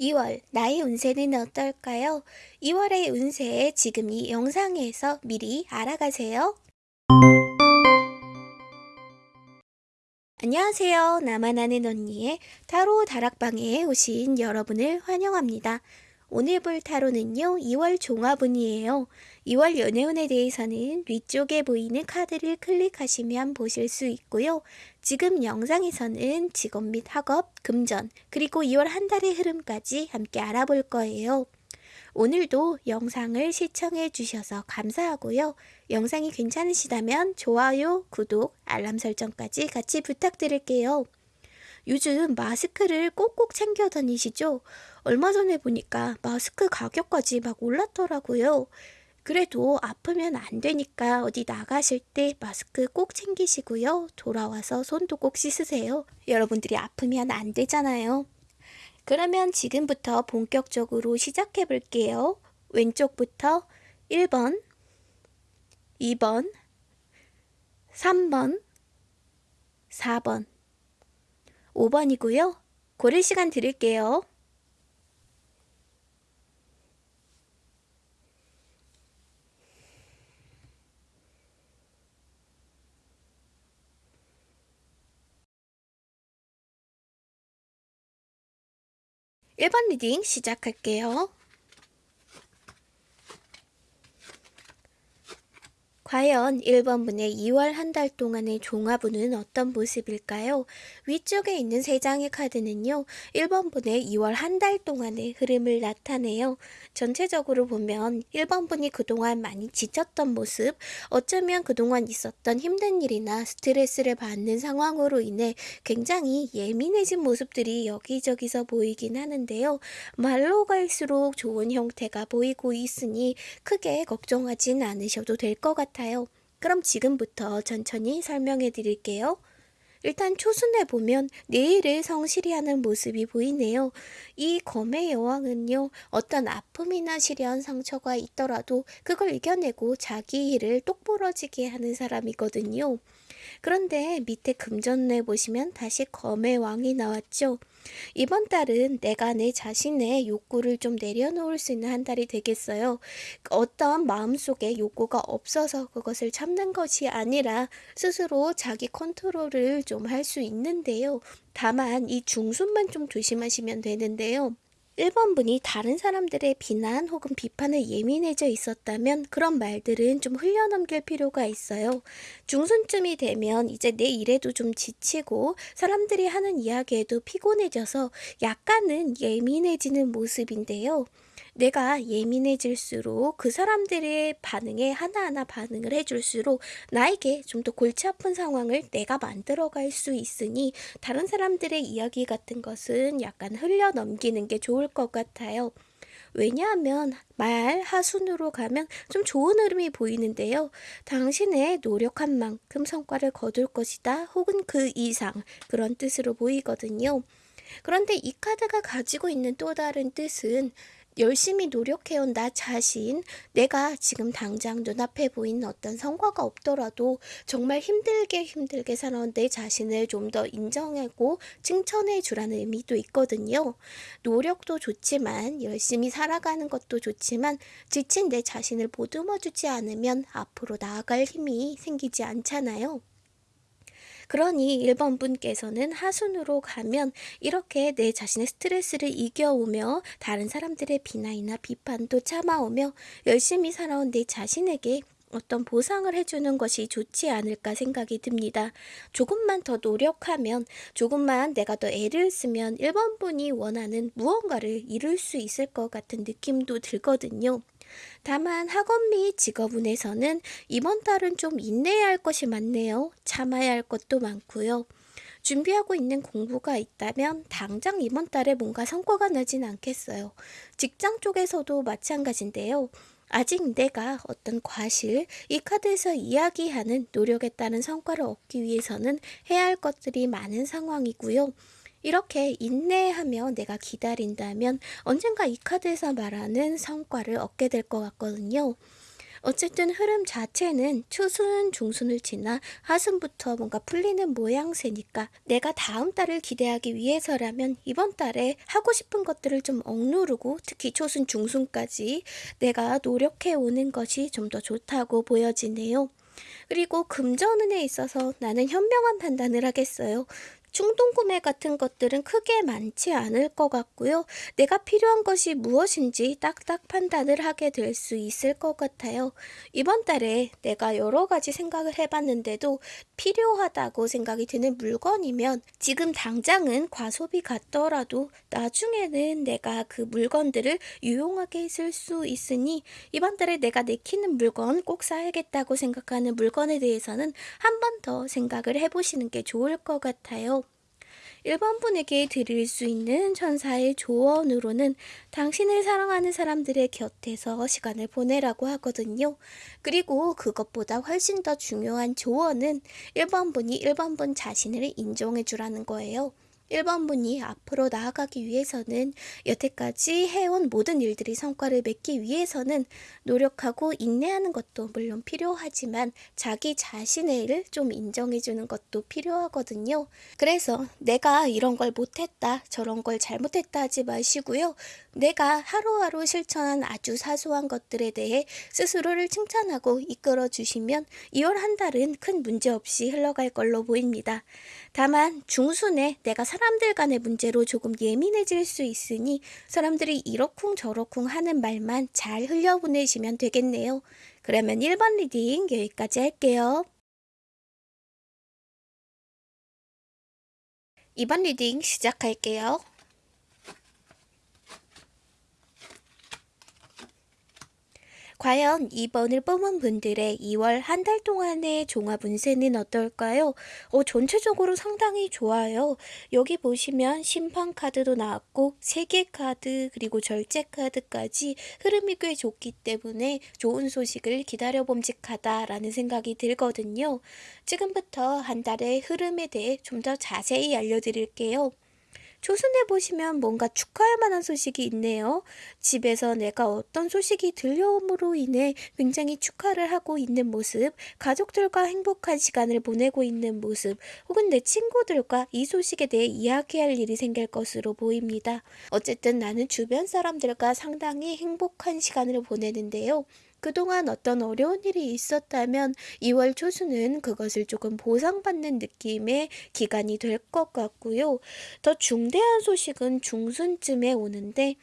2월 나의 운세는 어떨까요? 2월의 운세 지금 이 영상에서 미리 알아가세요. 안녕하세요. 나만 아는 언니의 타로 다락방에 오신 여러분을 환영합니다. 오늘 볼 타로는요, 2월 종합운이에요. 2월 연애운에 대해서는 위쪽에 보이는 카드를 클릭하시면 보실 수 있고요. 지금 영상에서는 직업 및 학업, 금전, 그리고 2월 한 달의 흐름까지 함께 알아볼 거예요. 오늘도 영상을 시청해 주셔서 감사하고요. 영상이 괜찮으시다면 좋아요, 구독, 알람 설정까지 같이 부탁드릴게요. 요즘 마스크를 꼭꼭 챙겨 다니시죠? 얼마 전에 보니까 마스크 가격까지 막 올랐더라고요. 그래도 아프면 안 되니까 어디 나가실 때 마스크 꼭 챙기시고요. 돌아와서 손도 꼭 씻으세요. 여러분들이 아프면 안 되잖아요. 그러면 지금부터 본격적으로 시작해 볼게요. 왼쪽부터 1번, 2번, 3번, 4번, 5번이고요. 고를 시간 드릴게요. 1번 reading 시작할게요. 과연 1번분의 2월 한 달 동안의 종합운은 어떤 모습일까요? 위쪽에 있는 3장의 카드는요. 1번분의 2월 한 달 동안의 흐름을 나타내요. 전체적으로 보면 1번분이 그동안 많이 지쳤던 모습, 어쩌면 그동안 있었던 힘든 일이나 스트레스를 받는 상황으로 인해 굉장히 예민해진 모습들이 여기저기서 보이긴 하는데요. 말로 갈수록 좋은 형태가 보이고 있으니 크게 걱정하진 않으셔도 될 것 같아요. 같아요. 그럼 지금부터 천천히 설명해 드릴게요. 일단 초순에 보면 내일을 성실히 하는 모습이 보이네요. 이 검의 여왕은요, 어떤 아픔이나 시련, 상처가 있더라도 그걸 이겨내고 자기 일을 똑부러지게 하는 사람이거든요. 그런데 밑에 금전에 보시면 다시 검의 왕이 나왔죠. 이번 달은 내가 내 자신의 욕구를 좀 내려놓을 수 있는 한 달이 되겠어요. 어떤 마음속에 욕구가 없어서 그것을 참는 것이 아니라 스스로 자기 컨트롤을 좀 할 수 있는데요. 다만 이 중순만 좀 조심하시면 되는데요. 1번 분이 다른 사람들의 비난 혹은 비판에 예민해져 있었다면 그런 말들은 좀 흘려넘길 필요가 있어요. 중순쯤이 되면 이제 내 일에도 좀 지치고 사람들이 하는 이야기에도 피곤해져서 약간은 예민해지는 모습인데요. 내가 예민해질수록 그 사람들의 반응에 하나하나 반응을 해줄수록 나에게 좀 더 골치 아픈 상황을 내가 만들어갈 수 있으니 다른 사람들의 이야기 같은 것은 약간 흘려 넘기는 게 좋을 것 같아요. 왜냐하면 말 하순으로 가면 좀 좋은 흐름이 보이는데요. 당신의 노력한 만큼 성과를 거둘 것이다 혹은 그 이상 그런 뜻으로 보이거든요. 그런데 이 카드가 가지고 있는 또 다른 뜻은 열심히 노력해온 나 자신, 내가 지금 당장 눈앞에 보이는 어떤 성과가 없더라도 정말 힘들게 힘들게 살아온 내 자신을 좀 더 인정하고 칭찬해 주라는 의미도 있거든요. 노력도 좋지만 열심히 살아가는 것도 좋지만 지친 내 자신을 보듬어 주지 않으면 앞으로 나아갈 힘이 생기지 않잖아요. 그러니 1번 분께서는 하순으로 가면 이렇게 내 자신의 스트레스를 이겨오며 다른 사람들의 비난이나 비판도 참아오며 열심히 살아온 내 자신에게 어떤 보상을 해주는 것이 좋지 않을까 생각이 듭니다. 조금만 더 노력하면, 조금만 내가 더 애를 쓰면 1번 분이 원하는 무언가를 이룰 수 있을 것 같은 느낌도 들거든요. 다만 학원 및 직업운에서는 이번 달은 좀 인내해야 할 것이 많네요. 참아야 할 것도 많고요. 준비하고 있는 공부가 있다면 당장 이번 달에 뭔가 성과가 나진 않겠어요. 직장 쪽에서도 마찬가지인데요. 아직 내가 어떤 과실, 이 카드에서 이야기하는 노력에 따른 성과를 얻기 위해서는 해야 할 것들이 많은 상황이고요. 이렇게 인내하며 내가 기다린다면 언젠가 이 카드에서 말하는 성과를 얻게 될 것 같거든요. 어쨌든 흐름 자체는 초순, 중순을 지나 하순부터 뭔가 풀리는 모양새니까 내가 다음 달을 기대하기 위해서라면 이번 달에 하고 싶은 것들을 좀 억누르고 특히 초순, 중순까지 내가 노력해 오는 것이 좀 더 좋다고 보여지네요. 그리고 금전운에 있어서 나는 현명한 판단을 하겠어요. 충동 구매 같은 것들은 크게 많지 않을 것 같고요. 내가 필요한 것이 무엇인지 딱딱 판단을 하게 될 수 있을 것 같아요. 이번 달에 내가 여러 가지 생각을 해봤는데도 필요하다고 생각이 드는 물건이면 지금 당장은 과소비 같더라도 나중에는 내가 그 물건들을 유용하게 쓸 수 있으니 이번 달에 내가 내키는 물건 꼭 사야겠다고 생각하는 물건에 대해서는 한 번 더 생각을 해보시는 게 좋을 것 같아요. 1번 분에게 드릴 수 있는 천사의 조언으로는 당신을 사랑하는 사람들의 곁에서 시간을 보내라고 하거든요. 그리고 그것보다 훨씬 더 중요한 조언은 1번 분이 1번 분 자신을 인정해 주라는 거예요. 1번 분이 앞으로 나아가기 위해서는 여태까지 해온 모든 일들이 성과를 맺기 위해서는 노력하고 인내하는 것도 물론 필요하지만 자기 자신의 일을 좀 인정해주는 것도 필요하거든요. 그래서 내가 이런 걸 못했다, 저런 걸 잘못했다 하지 마시고요. 내가 하루하루 실천한 아주 사소한 것들에 대해 스스로를 칭찬하고 이끌어 주시면 2월 한 달은 큰 문제 없이 흘러갈 걸로 보입니다. 다만 중순에 내가 사람들 간의 문제로 조금 예민해질 수 있으니 사람들이 이러쿵 저러쿵 하는 말만 잘 흘려보내시면 되겠네요. 그러면 1번 reading 여기까지 할게요. 2번 reading 시작할게요. 과연 2번을 뽑은 분들의 2월 한 달 동안의 종합 운세는 어떨까요? 어, 전체적으로 상당히 좋아요. 여기 보시면 심판 카드도 나왔고 세계 카드 그리고 절제 카드까지 흐름이 꽤 좋기 때문에 좋은 소식을 기다려 봄직하다라는 생각이 들거든요. 지금부터 한 달의 흐름에 대해 좀 더 자세히 알려드릴게요. 초순해 보시면 뭔가 축하할 만한 소식이 있네요. 집에서 내가 어떤 소식이 들려옴으로 인해 굉장히 축하를 하고 있는 모습, 가족들과 행복한 시간을 보내고 있는 모습, 혹은 내 친구들과 이 소식에 대해 이야기할 일이 생길 것으로 보입니다. 어쨌든 나는 주변 사람들과 상당히 행복한 시간을 보내는데요. 그동안 어떤 어려운 일이 있었다면 2월 초수는 그것을 조금 보상받는 느낌의 기간이 될 것 같고요. 더 중대한 소식은 중순쯤에 오는데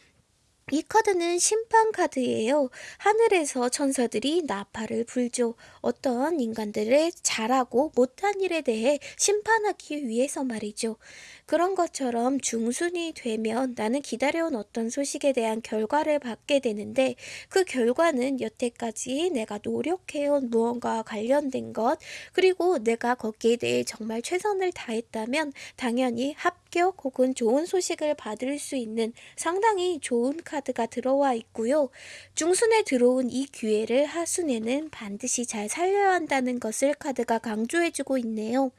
이 카드는 심판 카드예요. 하늘에서 천사들이 나팔을 불죠. 어떤 인간들의 잘하고 못한 일에 대해 심판하기 위해서 말이죠. 그런 것처럼 중순이 되면 나는 기다려온 어떤 소식에 대한 결과를 받게 되는데 그 결과는 여태까지 내가 노력해온 무언가와 관련된 것 그리고 내가 거기에 대해 정말 최선을 다했다면 당연히 합격 혹은 좋은 소식을 받을 수 있는 상당히 좋은 카드 가 들어와 있고요. 중순에 들어온 이 기회를 하순에는 반드시 잘 살려야 한다는 것을 카드가 강조해주고 있네요.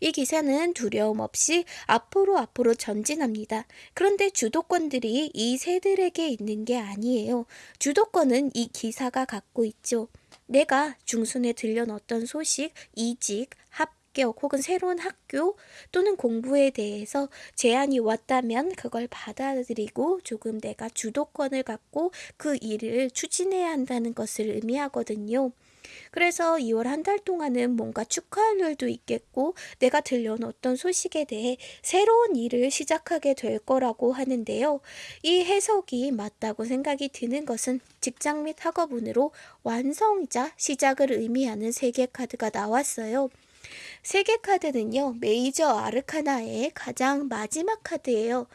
이 기사는 두려움 없이 앞으로 앞으로 전진합니다. 그런데 주도권들이 이 새들에게 있는 게 아니에요. 주도권은 이 기사가 갖고 있죠. 내가 중순에 들려놓던 소식, 이직, 합 격 혹은 새로운 학교 또는 공부에 대해서 제안이 왔다면 그걸 받아들이고 조금 내가 주도권을 갖고 그 일을 추진해야 한다는 것을 의미하거든요. 그래서 2월 한 달 동안은 뭔가 축하할 일도 있겠고 내가 들려온 어떤 소식에 대해 새로운 일을 시작하게 될 거라고 하는데요. 이 해석이 맞다고 생각이 드는 것은 직장 및 학업운으로 완성이자 시작을 의미하는 세계 카드가 나왔어요. 세계 카드는요, 메이저 아르카나의 가장 마지막 카드예요.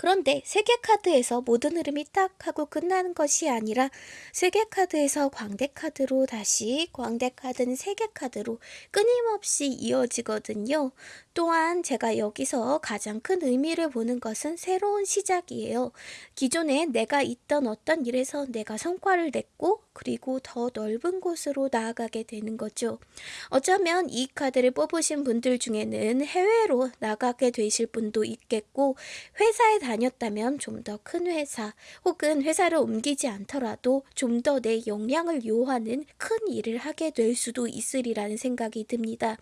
그런데 세계 카드에서 모든 흐름이 딱 하고 끝나는 것이 아니라 세계 카드에서 광대 카드로 다시 광대 카드는 세계 카드로 끊임없이 이어지거든요. 또한 제가 여기서 가장 큰 의미를 보는 것은 새로운 시작이에요. 기존에 내가 있던 어떤 일에서 내가 성과를 냈고, 그리고 더 넓은 곳으로 나아가게 되는 거죠. 어쩌면 이 카드를 뽑으신 분들 중에는 해외로 나가게 되실 분도 있겠고, 회사에 다녔다면 좀 더 큰 회사, 혹은 회사를 옮기지 않더라도 좀 더 내 역량을 요하는 큰 일을 하게 될 수도 있으리라는 생각이 듭니다.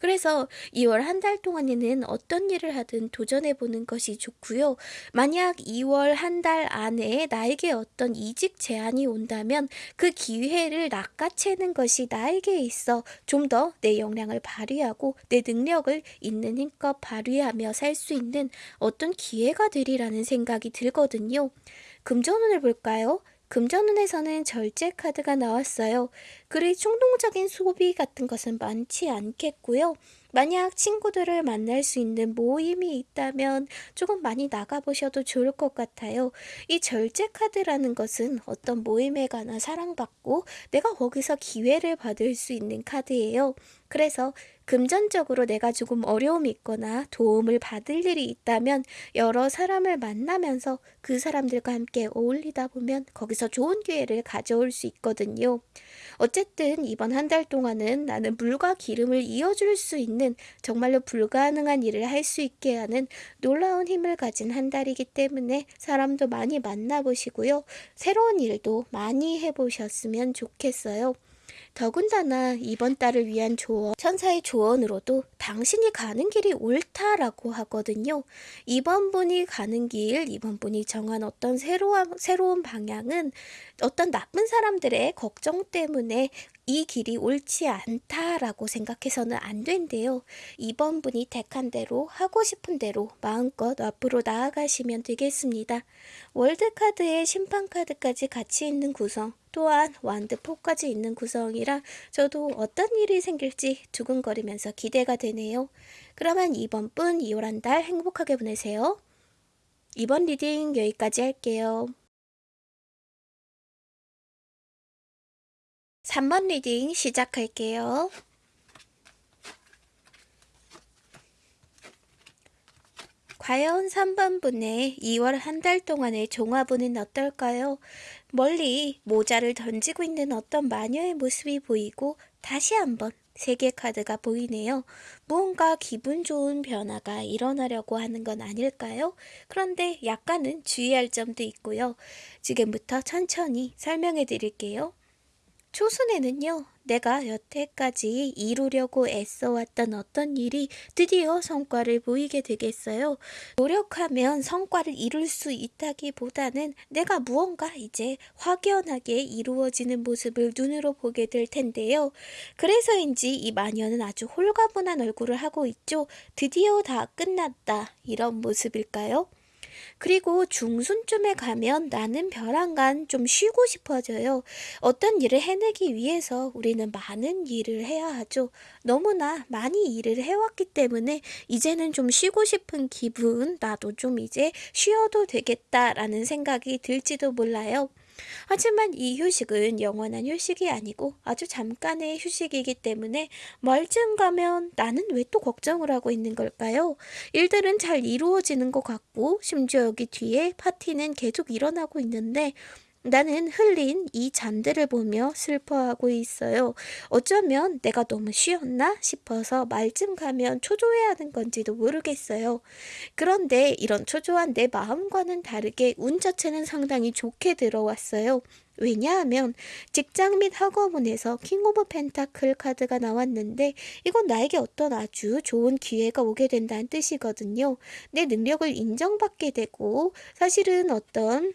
그래서 2월 한 달 동안에는 어떤 일을 하든 도전해 보는 것이 좋고요. 만약 2월 한 달 안에 나에게 어떤 이직 제안이 온다면 그 기회를 낚아채는 것이 나에게 있어 좀 더 내 역량을 발휘하고 내 능력을 있는 힘껏 발휘하며 살 수 있는 어떤 기회가 되리라는 생각이 들거든요. 금전운을 볼까요? 금전운에서는 절제 카드가 나왔어요. 그리 충동적인 소비 같은 것은 많지 않겠고요. 만약 친구들을 만날 수 있는 모임이 있다면 조금 많이 나가보셔도 좋을 것 같아요. 이 절제 카드라는 것은 어떤 모임에 가나 사랑받고 내가 거기서 기회를 받을 수 있는 카드예요. 그래서 금전적으로 내가 조금 어려움이 있거나 도움을 받을 일이 있다면 여러 사람을 만나면서 그 사람들과 함께 어울리다 보면 거기서 좋은 기회를 가져올 수 있거든요. 어쨌든 이번 한 달 동안은 나는 물과 기름을 이어줄 수 있는 정말로 불가능한 일을 할 수 있게 하는 놀라운 힘을 가진 한 달이기 때문에 사람도 많이 만나보시고요. 새로운 일도 많이 해보셨으면 좋겠어요. 더군다나 이번 달을 위한 조언, 천사의 조언으로도 당신이 가는 길이 옳다라고 하거든요. 이번 분이 가는 길, 이번 분이 정한 어떤 새로운, 새로운 방향은 어떤 나쁜 사람들의 걱정 때문에 이 길이 옳지 않다라고 생각해서는 안 된대요. 이번 분이 택한 대로 하고 싶은 대로 마음껏 앞으로 나아가시면 되겠습니다. 월드카드에 심판카드까지 같이 있는 구성, 또한 완드포까지 있는 구성이라 저도 어떤 일이 생길지 두근거리면서 기대가 되네요. 그러면 이번 분 2월 한 달 행복하게 보내세요. 이번 reading 여기까지 할게요. 3번 reading 시작할게요. 과연 3번 분의 2월 한 달 동안의 종합운은 어떨까요? 멀리 모자를 던지고 있는 어떤 마녀의 모습이 보이고 다시 한번 세계 카드가 보이네요. 무언가 기분 좋은 변화가 일어나려고 하는 건 아닐까요? 그런데 약간은 주의할 점도 있고요. 지금부터 천천히 설명해 드릴게요. 초순에는요, 내가 여태까지 이루려고 애써왔던 어떤 일이 드디어 성과를 보이게 되겠어요. 노력하면 성과를 이룰 수 있다기보다는 내가 무언가 이제 확연하게 이루어지는 모습을 눈으로 보게 될 텐데요. 그래서인지 이 마녀는 아주 홀가분한 얼굴을 하고 있죠. 드디어 다 끝났다. 이런 모습일까요? 그리고 중순쯤에 가면 나는 벼랑간 좀 쉬고 싶어져요. 어떤 일을 해내기 위해서 우리는 많은 일을 해야 하죠. 너무나 많이 일을 해왔기 때문에 이제는 좀 쉬고 싶은 기분, 나도 좀 이제 쉬어도 되겠다라는 생각이 들지도 몰라요. 하지만 이 휴식은 영원한 휴식이 아니고 아주 잠깐의 휴식이기 때문에 말쯤 가면 나는 왜 또 걱정을 하고 있는 걸까요? 일들은 잘 이루어지는 것 같고 심지어 여기 뒤에 파티는 계속 일어나고 있는데 나는 흘린 이 잔들을 보며 슬퍼하고 있어요. 어쩌면 내가 너무 쉬었나 싶어서 말쯤 가면 초조해야 하는 건지도 모르겠어요. 그런데 이런 초조한 내 마음과는 다르게 운 자체는 상당히 좋게 들어왔어요. 왜냐하면 직장 및 학업운에서 King of Pentacle 카드가 나왔는데 이건 나에게 어떤 아주 좋은 기회가 오게 된다는 뜻이거든요. 내 능력을 인정받게 되고 사실은 어떤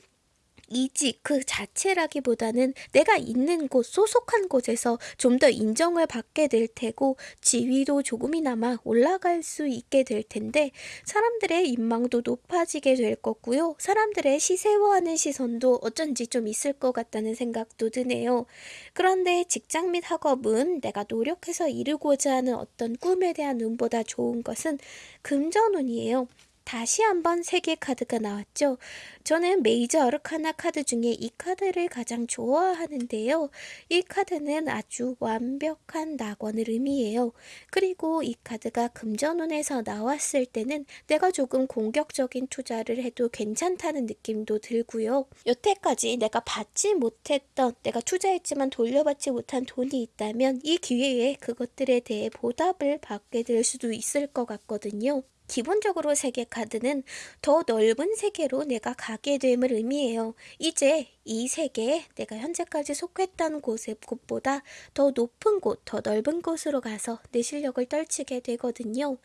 이직 그 자체라기보다는 내가 있는 곳, 소속한 곳에서 좀 더 인정을 받게 될 테고 지위도 조금이나마 올라갈 수 있게 될 텐데 사람들의 인망도 높아지게 될 거고요. 사람들의 시샘하는 시선도 어쩐지 좀 있을 것 같다는 생각도 드네요. 그런데 직장 및 학업은 내가 노력해서 이루고자 하는 어떤 꿈에 대한 운보다 좋은 것은 금전운이에요. 다시 한번 세 개 카드가 나왔죠. 저는 메이저 아르카나 카드 중에 이 카드를 가장 좋아하는데요. 이 카드는 아주 완벽한 낙원을 의미해요. 그리고 이 카드가 금전운에서 나왔을 때는 내가 조금 공격적인 투자를 해도 괜찮다는 느낌도 들고요. 여태까지 내가 받지 못했던, 내가 투자했지만 돌려받지 못한 돈이 있다면 이 기회에 그것들에 대해 보답을 받게 될 수도 있을 것 같거든요. 기본적으로 세계 카드는 더 넓은 세계로 내가 가게 됨을 의미해요. 이제 이 세계에 내가 현재까지 속했던 곳의 곳보다 더 높은 곳, 더 넓은 곳으로 가서 내 실력을 떨치게 되거든요.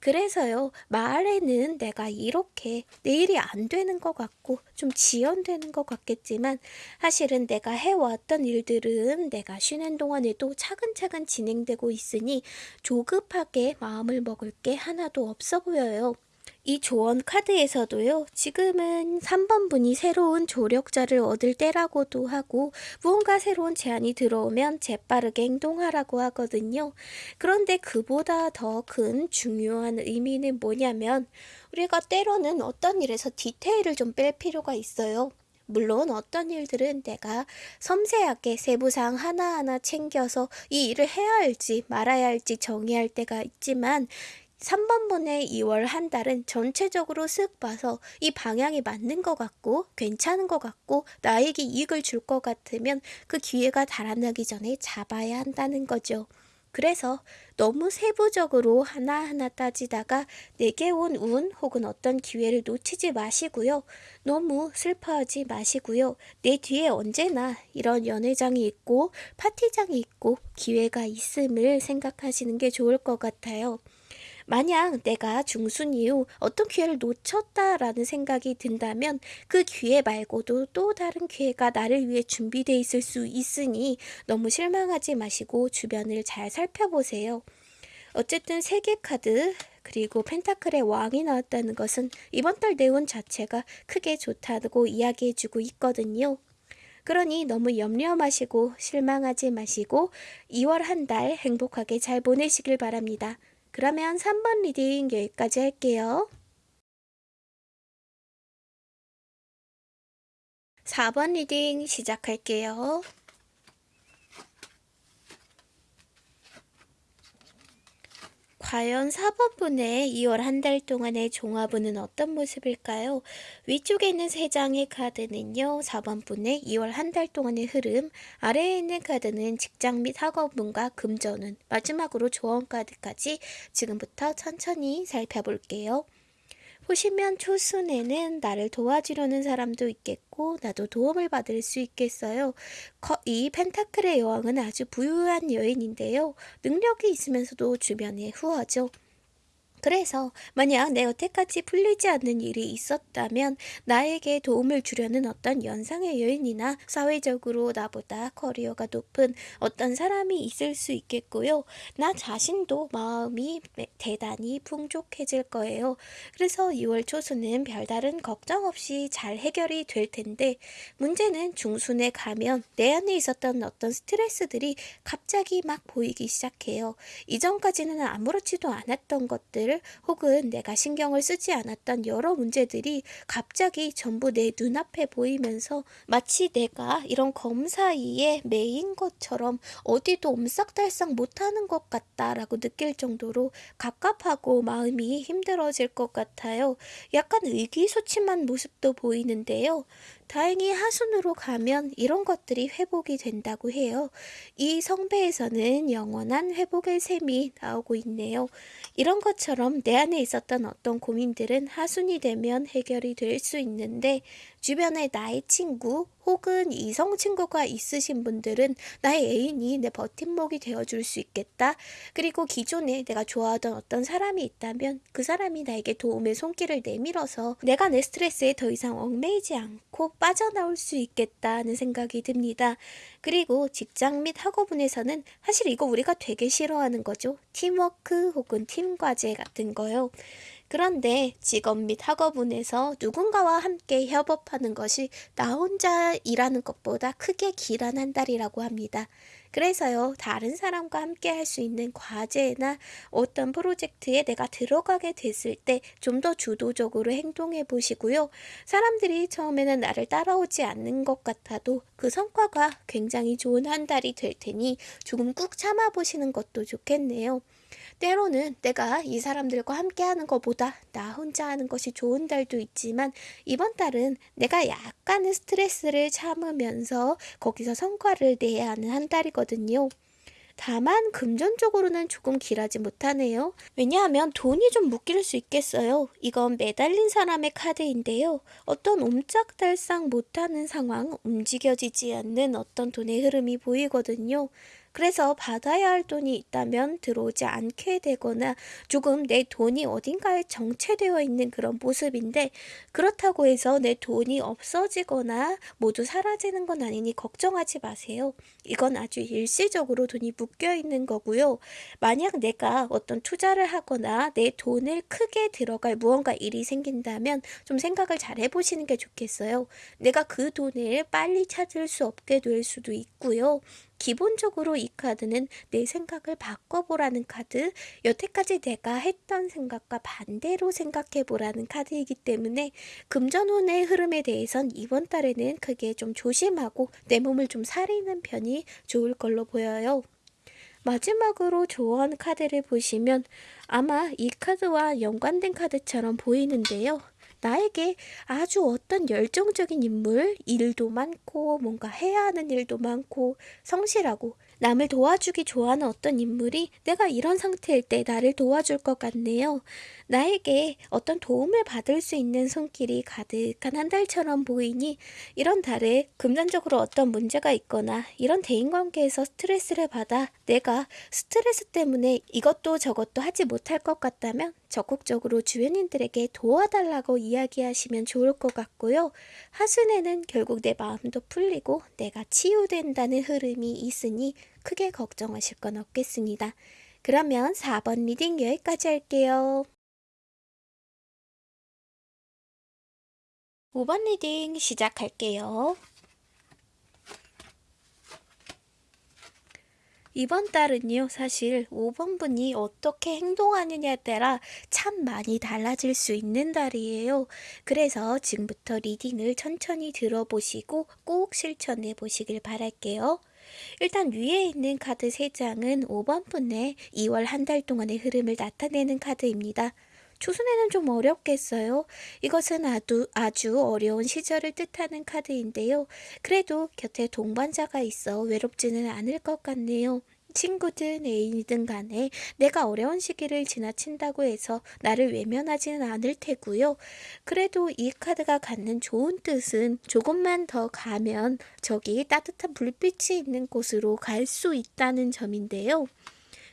그래서요, 말에는 내가 이렇게 내일이 안 되는 것 같고 좀 지연되는 것 같겠지만 사실은 내가 해왔던 일들은 내가 쉬는 동안에도 차근차근 진행되고 있으니 조급하게 마음을 먹을 게 하나도 없어 보여요. 이 조언 카드에서도요, 지금은 3번 분이 새로운 조력자를 얻을 때라고도 하고, 무언가 새로운 제안이 들어오면 재빠르게 행동하라고 하거든요. 그런데 그보다 더 큰 중요한 의미는 뭐냐면, 우리가 때로는 어떤 일에서 디테일을 좀 뺄 필요가 있어요. 물론 어떤 일들은 내가 섬세하게 세부사항 하나하나 챙겨서 이 일을 해야 할지 말아야 할지 정의할 때가 있지만 3번분의 2월 한 달은 전체적으로 쓱 봐서 이 방향이 맞는 것 같고 괜찮은 것 같고 나에게 이익을 줄 것 같으면 그 기회가 달아나기 전에 잡아야 한다는 거죠. 그래서 너무 세부적으로 하나하나 따지다가 내게 온 운 혹은 어떤 기회를 놓치지 마시고요. 너무 슬퍼하지 마시고요. 내 뒤에 언제나 이런 연회장이 있고 파티장이 있고 기회가 있음을 생각하시는 게 좋을 것 같아요. 만약 내가 중순 이후 어떤 기회를 놓쳤다라는 생각이 든다면 그 기회 말고도 또 다른 기회가 나를 위해 준비되어 있을 수 있으니 너무 실망하지 마시고 주변을 잘 살펴보세요. 어쨌든 세계 카드 그리고 펜타클의 왕이 나왔다는 것은 이번 달 내용 자체가 크게 좋다고 이야기해주고 있거든요. 그러니 너무 염려 마시고 실망하지 마시고 2월 한 달 행복하게 잘 보내시길 바랍니다. 그러면 3번 reading 여기까지 할게요. 4번 reading 시작할게요. 과연 4번분의 2월 한 달 동안의 종합운은 어떤 모습일까요? 위쪽에 있는 3장의 카드는요. 4번분의 2월 한 달 동안의 흐름, 아래에 있는 카드는 직장 및 학업운과 금전운, 마지막으로 조언 카드까지 지금부터 천천히 살펴볼게요. 보시면 초순에는 나를 도와주려는 사람도 있겠고 나도 도움을 받을 수 있겠어요. 이 펜타클의 여왕은 아주 부유한 여인인데요. 능력이 있으면서도 주변에 후하죠. 그래서 만약 내 여태까지 풀리지 않는 일이 있었다면 나에게 도움을 주려는 어떤 연상의 여인이나 사회적으로 나보다 커리어가 높은 어떤 사람이 있을 수 있겠고요. 나 자신도 마음이 대단히 풍족해질 거예요. 그래서 6월 초순은 별다른 걱정 없이 잘 해결이 될 텐데 문제는 중순에 가면 내 안에 있었던 어떤 스트레스들이 갑자기 막 보이기 시작해요. 이전까지는 아무렇지도 않았던 것들 문 혹은 내가 신경을 쓰지 않았던 여러 문제들이 갑자기 전부 내 눈앞에 보이면서 마치 내가 이런 검 사이에 매인 것처럼 어디도 옴싹달싹 못하는 것 같다라고 느낄 정도로 갑갑하고 마음이 힘들어질 것 같아요. 약간 의기소침한 모습도 보이는데요. 다행히 하순으로 가면 이런 것들이 회복이 된다고 해요. 이 성배에서는 영원한 회복의 셈이 나오고 있네요. 이런 것처럼 내 안에 있었던 어떤 고민들은 하순이 되면 해결이 될 수 있는데 주변에 나의 친구 혹은 이성 친구가 있으신 분들은 나의 애인이 내 버팀목이 되어줄 수 있겠다. 그리고 기존에 내가 좋아하던 어떤 사람이 있다면 그 사람이 나에게 도움의 손길을 내밀어서 내가 내 스트레스에 더 이상 얽매이지 않고 빠져나올 수 있겠다는 생각이 듭니다. 그리고 직장 및 학업운에서는 사실 이거 우리가 되게 싫어하는 거죠. 팀워크 혹은 팀 과제 같은 거요. 그런데 직업 및 학업운에서 누군가와 함께 협업하는 것이 나 혼자 일하는 것보다 크게 길한 한 달이라고 합니다. 그래서요, 다른 사람과 함께 할 수 있는 과제나 어떤 프로젝트에 내가 들어가게 됐을 때 좀 더 주도적으로 행동해 보시고요. 사람들이 처음에는 나를 따라오지 않는 것 같아도 그 성과가 굉장히 좋은 한 달이 될 테니 조금 꾹 참아 보시는 것도 좋겠네요. 때로는 내가 이 사람들과 함께 하는 것보다 나 혼자 하는 것이 좋은 달도 있지만 이번 달은 내가 약간의 스트레스를 참으면서 거기서 성과를 내야 하는 한 달이거든요. 다만 금전적으로는 조금 길하지 못하네요. 왜냐하면 돈이 좀 묶일 수 있겠어요. 이건 매달린 사람의 카드인데요. 어떤 옴짝달싹 못하는 상황, 움직여지지 않는 어떤 돈의 흐름이 보이거든요. 그래서 받아야 할 돈이 있다면 들어오지 않게 되거나 조금 내 돈이 어딘가에 정체되어 있는 그런 모습인데 그렇다고 해서 내 돈이 없어지거나 모두 사라지는 건 아니니 걱정하지 마세요. 이건 아주 일시적으로 돈이 묶여 있는 거고요. 만약 내가 어떤 투자를 하거나 내 돈을 크게 들어갈 무언가 일이 생긴다면 좀 생각을 잘 해보시는 게 좋겠어요. 내가 그 돈을 빨리 찾을 수 없게 될 수도 있고요. 기본적으로 이 카드는 내 생각을 바꿔보라는 카드, 여태까지 내가 했던 생각과 반대로 생각해보라는 카드이기 때문에 금전운의 흐름에 대해선 이번 달에는 크게 좀 조심하고 내 몸을 좀 사리는 편이 좋을 걸로 보여요. 마지막으로 조언 카드를 보시면 아마 이 카드와 연관된 카드처럼 보이는데요. 나에게 아주 어떤 열정적인 인물, 일도 많고 뭔가 해야 하는 일도 많고 성실하고 남을 도와주기 좋아하는 어떤 인물이 내가 이런 상태일 때 나를 도와줄 것 같네요. 나에게 어떤 도움을 받을 수 있는 손길이 가득한 한 달처럼 보이니 이런 달에 금전적으로 어떤 문제가 있거나 이런 대인관계에서 스트레스를 받아 내가 스트레스 때문에 이것도 저것도 하지 못할 것 같다면 적극적으로 주변인들에게 도와달라고 이야기하시면 좋을 것 같고요. 하순에는 결국 내 마음도 풀리고 내가 치유된다는 흐름이 있으니 크게 걱정하실 건 없겠습니다. 그러면 4번 reading 여기까지 할게요. 5번 reading 시작할게요. 이번 달은요, 사실 5번 분이 어떻게 행동하느냐에 따라 참 많이 달라질 수 있는 달이에요. 그래서 지금부터 리딩을 천천히 들어보시고 꼭 실천해 보시길 바랄게요. 일단 위에 있는 카드 3장은 5번 분의 2월 한 달 동안의 흐름을 나타내는 카드입니다. 초순에는 좀 어렵겠어요. 이것은 아주, 아주 어려운 시절을 뜻하는 카드인데요. 그래도 곁에 동반자가 있어 외롭지는 않을 것 같네요. 친구든 애인이든 간에 내가 어려운 시기를 지나친다고 해서 나를 외면하지는 않을 테고요. 그래도 이 카드가 갖는 좋은 뜻은 조금만 더 가면 저기 따뜻한 불빛이 있는 곳으로 갈 수 있다는 점인데요.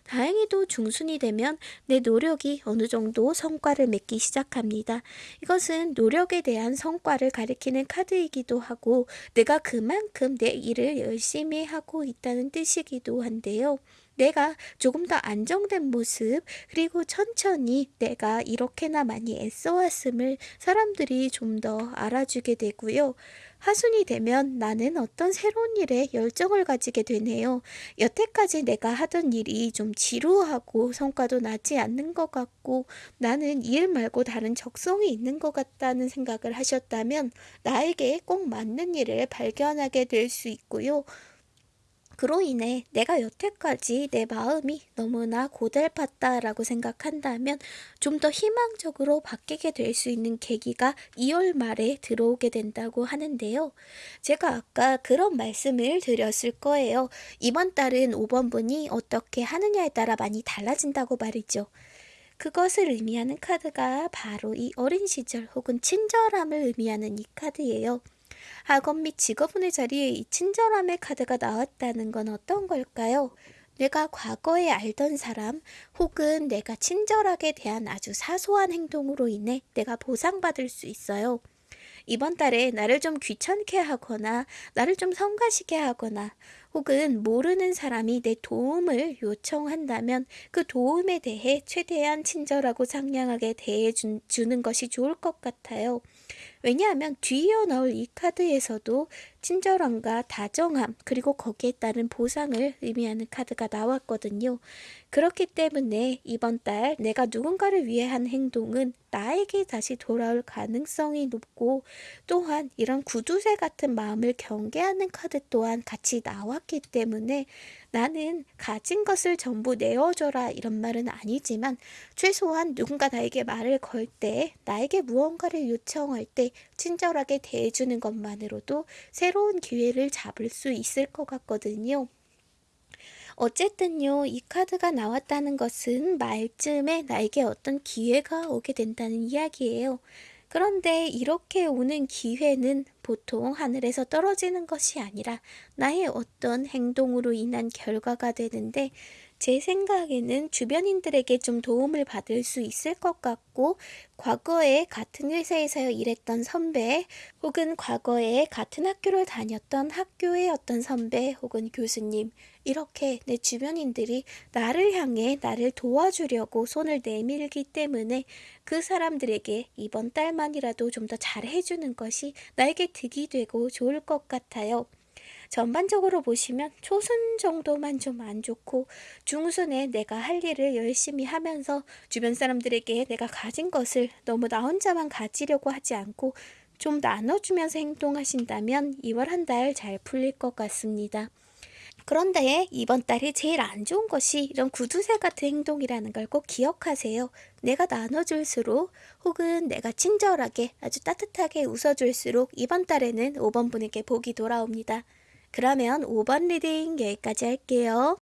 다행히도 중순이 되면 내 노력이 어느 정도 성과를 맺기 시작합니다. 이것은 노력에 대한 성과를 가리키는 카드이기도 하고 내가 그만큼 내 일을 열심히 하고 있다는 뜻이기도 한데요. 내가 조금 더 안정된 모습, 그리고 천천히 내가 이렇게나 많이 애써왔음을 사람들이 좀 더 알아주게 되고요. 하순이 되면 나는 어떤 새로운 일에 열정을 가지게 되네요. 여태까지 내가 하던 일이 좀 지루하고 성과도 나지 않는 것 같고 나는 일 말고 다른 적성이 있는 것 같다는 생각을 하셨다면 나에게 꼭 맞는 일을 발견하게 될 수 있고요. 그로 인해 내가 여태까지 내 마음이 너무나 고달팠다라고 생각한다면 좀 더 희망적으로 바뀌게 될 수 있는 계기가 2월 말에 들어오게 된다고 하는데요. 제가 아까 그런 말씀을 드렸을 거예요. 이번 달은 5번 분이 어떻게 하느냐에 따라 많이 달라진다고 말이죠. 그것을 의미하는 카드가 바로 이 어린 시절 혹은 친절함을 의미하는 이 카드예요. 학업 및 직업운의 자리에 이 친절함의 카드가 나왔다는 건 어떤 걸까요? 내가 과거에 알던 사람 혹은 내가 친절하게 대한 아주 사소한 행동으로 인해 내가 보상받을 수 있어요. 이번 달에 나를 좀 귀찮게 하거나 나를 좀 성가시게 하거나 혹은 모르는 사람이 내 도움을 요청한다면 그 도움에 대해 최대한 친절하고 상냥하게 대해 준- 주는 것이 좋을 것 같아요. 왜냐하면 뒤이어 나올 이 카드에서도 친절함과 다정함, 그리고 거기에 따른 보상을 의미하는 카드가 나왔거든요. 그렇기 때문에 이번 달 내가 누군가를 위해 한 행동은 나에게 다시 돌아올 가능성이 높고 또한 이런 구두쇠 같은 마음을 경계하는 카드 또한 같이 나왔기 때문에 나는 가진 것을 전부 내어줘라 이런 말은 아니지만 최소한 누군가 나에게 말을 걸 때, 나에게 무언가를 요청할 때 친절하게 대해주는 것만으로도 새로운 기회를 잡을 수 있을 것 같거든요. 어쨌든요, 이 카드가 나왔다는 것은 말쯤에 나에게 어떤 기회가 오게 된다는 이야기예요. 그런데 이렇게 오는 기회는 보통 하늘에서 떨어지는 것이 아니라 나의 어떤 행동으로 인한 결과가 되는데 제 생각에는 주변인들에게 좀 도움을 받을 수 있을 것 같고, 과거에 같은 회사에서 일했던 선배, 혹은 과거에 같은 학교를 다녔던 학교의 어떤 선배, 혹은 교수님, 이렇게 내 주변인들이 나를 향해 나를 도와주려고 손을 내밀기 때문에 그 사람들에게 이번 달만이라도 좀 더 잘해주는 것이 나에게 득이 되고 좋을 것 같아요. 전반적으로 보시면 초순 정도만 좀 안 좋고 중순에 내가 할 일을 열심히 하면서 주변 사람들에게 내가 가진 것을 너무 나 혼자만 가지려고 하지 않고 좀 나눠주면서 행동하신다면 2월 한 달 잘 풀릴 것 같습니다. 그런데 이번 달에 제일 안 좋은 것이 이런 구두쇠 같은 행동이라는 걸 꼭 기억하세요. 내가 나눠줄수록 혹은 내가 친절하게 아주 따뜻하게 웃어줄수록 이번 달에는 5번 분에게 복이 돌아옵니다. 그러면 5번 리딩 여기까지 할게요.